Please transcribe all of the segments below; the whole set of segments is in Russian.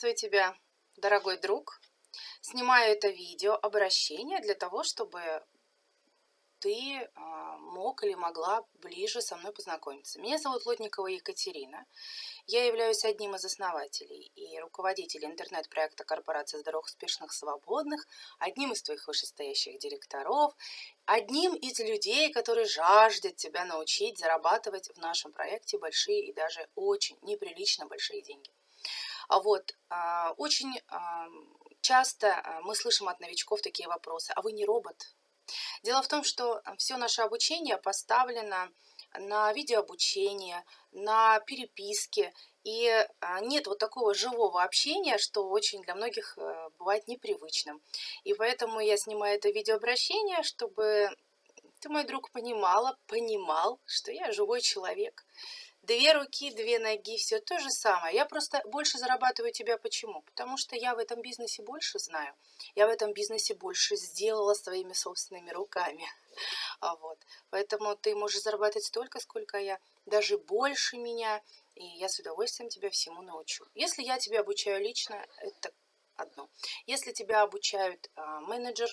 Приветствую тебя, дорогой друг. Снимаю это видео обращение для того, чтобы ты а, мог или могла ближе со мной познакомиться. Меня зовут Лотникова Екатерина. Я являюсь одним из основателей и руководителей интернет-проекта корпорации здоровых, успешных, свободных, одним из твоих вышестоящих директоров, одним из людей, которые жаждет тебя научить зарабатывать в нашем проекте большие и даже очень неприлично большие деньги. А вот а, очень часто а, мы слышим от новичков такие вопросы. А вы не робот? Дело в том, что все наше обучение поставлено на видеообучение, на переписке, и нет вот такого живого общения, что очень для многих э, бывает непривычным. И поэтому я снимаю это видеообращение, чтобы ты, мой друг, понимала, понимал, что я живой человек, Две руки, две ноги, все то же самое. Я просто больше зарабатываю тебя. Почему? Потому что я в этом бизнесе больше знаю. Я в этом бизнесе больше сделала своими собственными руками. А вот. Поэтому ты можешь зарабатывать столько, сколько я, даже больше меня. И я с удовольствием тебя всему научу. Если я тебя обучаю лично, это одно. Если тебя обучают а, менеджер,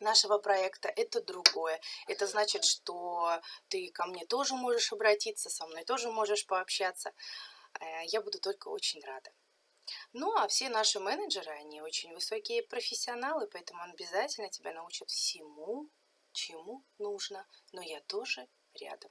нашего проекта, это другое. Это значит, что ты ко мне тоже можешь обратиться, со мной тоже можешь пообщаться. Э, я буду только очень рада. Ну, а все наши менеджеры, они очень высокие профессионалы, поэтому обязательно тебя научат всему, чему нужно. Но я тоже рядом.